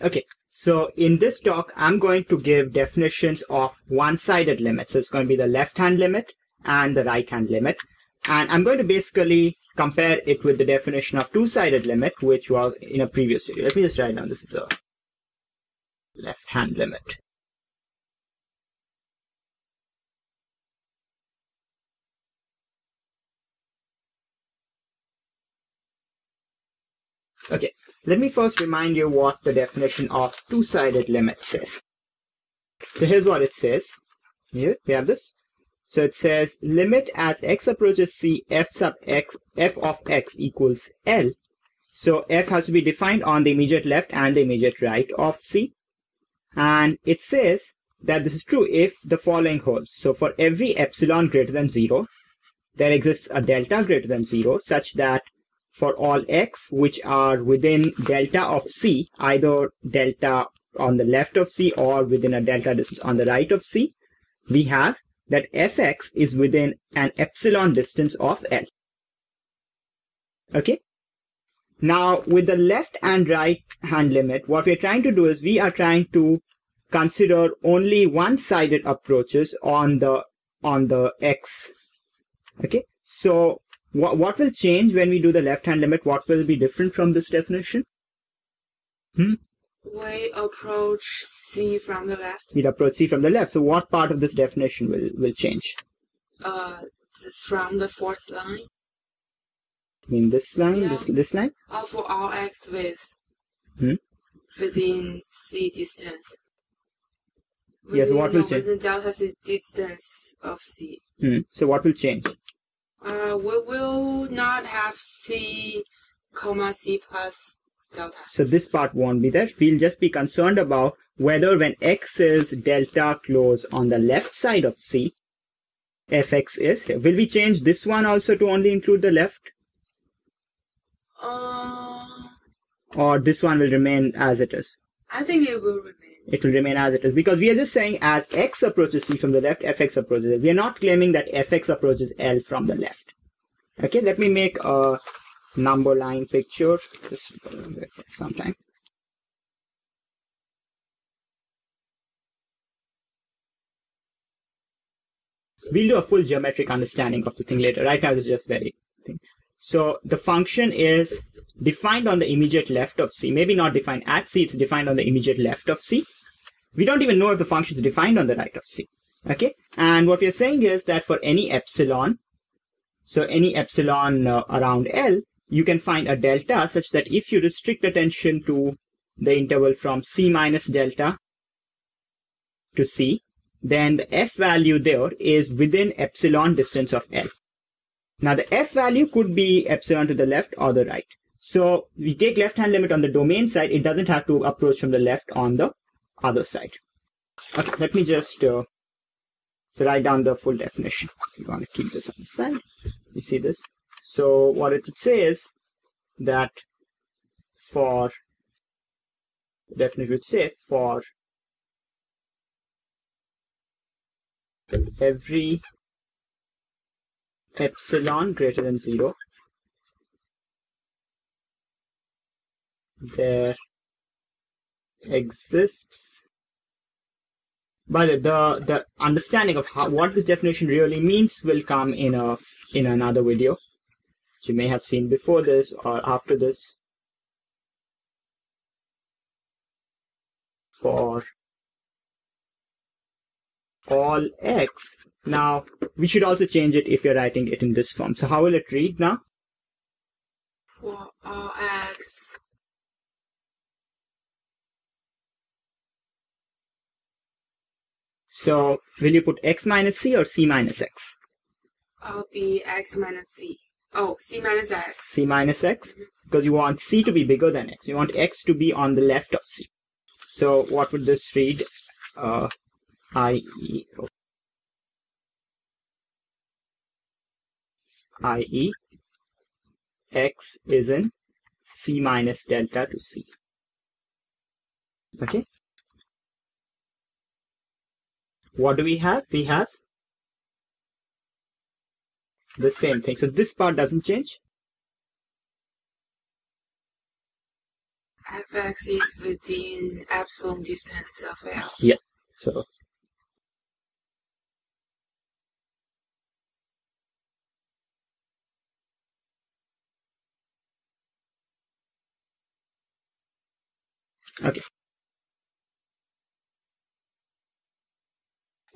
Okay, so in this talk, I'm going to give definitions of one-sided limits. So it's going to be the left-hand limit and the right-hand limit. And I'm going to basically compare it with the definition of two-sided limit, which was in a previous video. Let me just write down this is the left-hand limit. Okay, let me first remind you what the definition of two-sided limit says. So here's what it says. Here, we have this. So it says limit as x approaches c f sub x f of x equals L. So f has to be defined on the immediate left and the immediate right of c. And it says that this is true if the following holds. So for every epsilon greater than 0, there exists a delta greater than 0 such that for all x which are within delta of c, either delta on the left of c or within a delta distance on the right of c, we have that fx is within an epsilon distance of L. Okay? Now, with the left and right hand limit, what we're trying to do is we are trying to consider only one-sided approaches on the on the x. Okay? So, what, what will change when we do the left hand limit? What will be different from this definition? Hmm? We approach C from the left. We'd approach C from the left. So what part of this definition will, will change? Uh, from the fourth line. I mean this line, yeah. this, this line? Uh, for all x with hmm? within C distance. Within, yes, what will change? Within delta C distance of C. Hmm. So what will change? Uh, we will not have C, comma C plus delta. So this part won't be there. We'll just be concerned about whether when x is delta close on the left side of C, fx is. Will we change this one also to only include the left? Uh, or this one will remain as it is? I think it will remain. It will remain as it is because we are just saying as x approaches C from the left, fx approaches it. We are not claiming that fx approaches L from the left. Okay, let me make a number line picture. Just uh, some time. We'll do a full geometric understanding of the thing later. Right now, it's just very thing. So the function is defined on the immediate left of C. Maybe not defined at C, it's defined on the immediate left of C. We don't even know if the function is defined on the right of C. Okay? And what we're saying is that for any epsilon, so any epsilon uh, around L, you can find a delta such that if you restrict attention to the interval from C minus delta to C, then the F value there is within epsilon distance of L. Now the F value could be epsilon to the left or the right. So we take left hand limit on the domain side, it doesn't have to approach from the left on the other side. Okay, let me just uh, so write down the full definition. We want to keep this on the side. You see this? So what it would say is that for the definition would say for every epsilon greater than zero there exists but the the understanding of how what this definition really means will come in a in another video. Which you may have seen before this or after this. For all x. Now we should also change it if you're writing it in this form. So how will it read now? For all x So will you put x minus c or c minus x? I'll be x minus c. Oh, c minus x. c minus x? Mm -hmm. Because you want c to be bigger than x. You want x to be on the left of c. So what would this read? Uh, i.e. Oh, i.e. x is in c minus delta to c. Okay? What do we have? We have the same thing. So this part doesn't change. fx is within epsilon distance of L. Yeah, so Okay.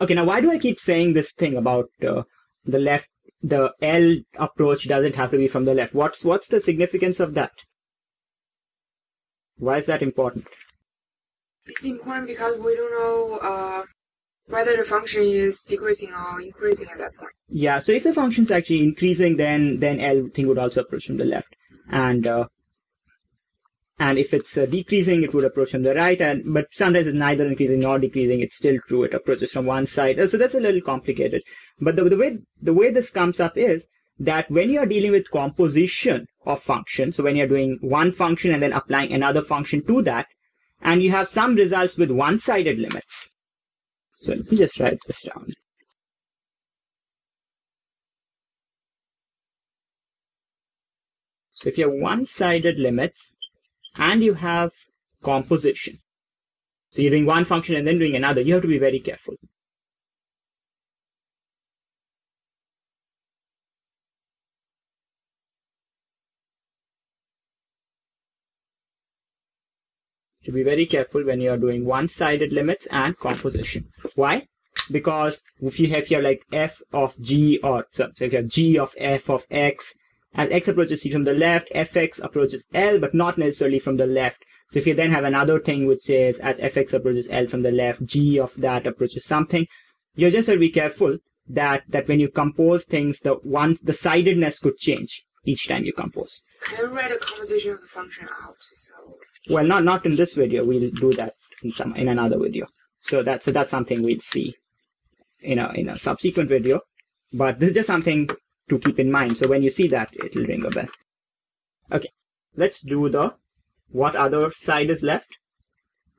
Okay, now why do I keep saying this thing about uh, the left, the L approach doesn't have to be from the left? What's, what's the significance of that? Why is that important? It's important because we don't know uh, whether the function is decreasing or increasing at that point. Yeah, so if the function's actually increasing, then, then L thing would also approach from the left. And, uh, and if it's uh, decreasing, it would approach from the right. And but sometimes it's neither increasing nor decreasing. It's still true. It approaches from one side. So that's a little complicated. But the, the way the way this comes up is that when you are dealing with composition of functions, so when you're doing one function and then applying another function to that, and you have some results with one-sided limits. So let me just write this down. So if you have one-sided limits, and you have composition. So you're doing one function and then doing another. You have to be very careful. To be very careful when you are doing one-sided limits and composition. Why? Because if you have, here like f of g or so, so if you have g of f of x as x approaches c from the left, fx approaches L, but not necessarily from the left. So if you then have another thing which says as fx approaches L from the left, g of that approaches something, you just have to be careful that, that when you compose things, the one, the sidedness could change each time you compose. Can write a composition of the function out? So Well, not, not in this video. We'll do that in some, in another video. So that's, so that's something we'll see in a, in a subsequent video. But this is just something to keep in mind. So when you see that, it'll ring a bell. Okay, let's do the what other side is left.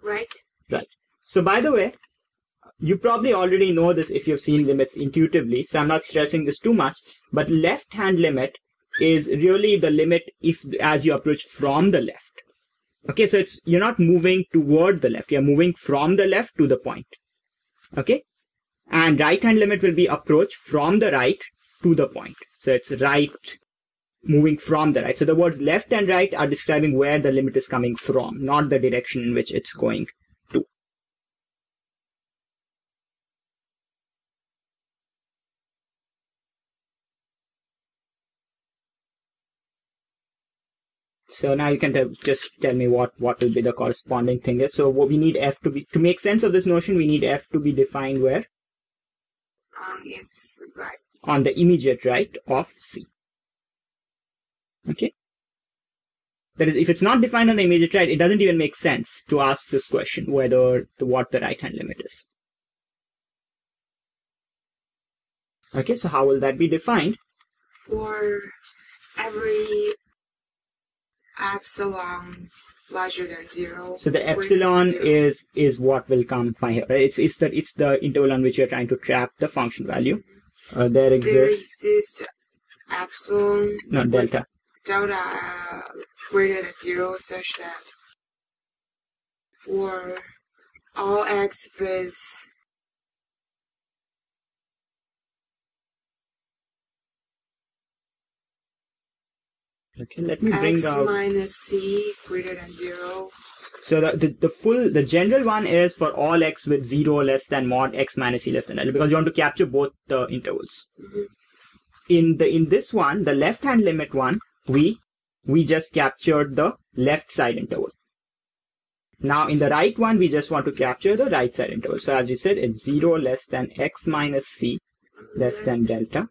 right? Right. So by the way, you probably already know this if you've seen limits intuitively, so I'm not stressing this too much, but left hand limit is really the limit if as you approach from the left. Okay, so it's you're not moving toward the left, you're moving from the left to the point. Okay? And right hand limit will be approach from the right to the point. So it's right moving from the right. So the words left and right are describing where the limit is coming from, not the direction in which it's going to. So now you can just tell me what, what will be the corresponding thing is. So what we need f to be, to make sense of this notion, we need f to be defined where? Um, it's right. On the immediate right of C. Okay? That is, if it's not defined on the immediate right, it doesn't even make sense to ask this question whether the, what the right hand limit is. Okay, so how will that be defined? For every epsilon larger than zero. So the epsilon is is what will come from here. Right? It's it's the it's the interval on which you're trying to trap the function value. Uh, there there exists exists epsilon no delta. delta uh, greater than zero such that for all x with Okay, let me bring x out. minus c greater than zero. So the, the, the full, the general one is for all x with 0 less than mod x minus c less than L because you want to capture both the intervals. Mhm. In the, in this one, the left hand limit one, we, we just captured the left side interval. Now in the right one, we just want to capture the right side interval. So as you said, it's 0 less than x minus c less than delta.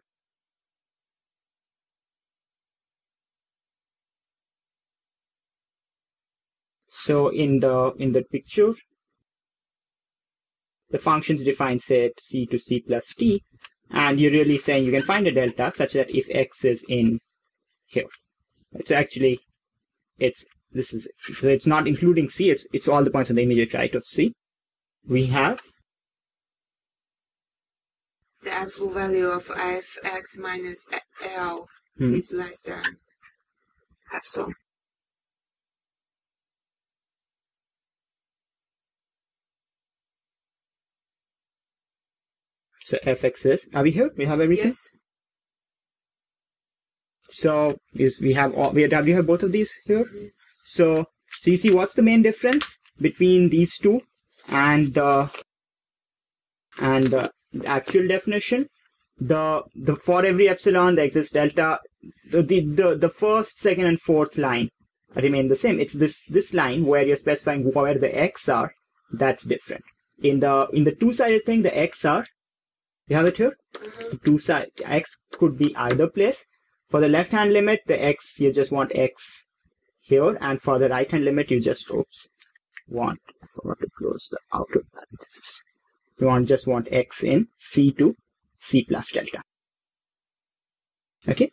So in the in the picture, the functions define set c to c plus t, and you're really saying you can find a delta such that if x is in here, so actually, it's this is so it's not including c. It's it's all the points on the immediate right of c. We have The absolute value of fx minus L Hmm. is less than epsilon. So fx is, are we here? We have everything? Yes. So is we have all, we have, we have both of these here. Mhm. So, so you see what's the main difference between these two and the and the actual definition? The the for every epsilon there exists delta. The, the the the first, second, and fourth line remain the same. It's this this line where you're specifying where the x are that's different. In the in the two sided thing, the x are you have it here. The two side x could be either place. For the left hand limit, the x you just want x here, and for the right hand limit, you just oops want I forgot to close the outer parenthesis. You want just want x in C to C plus delta. Okay,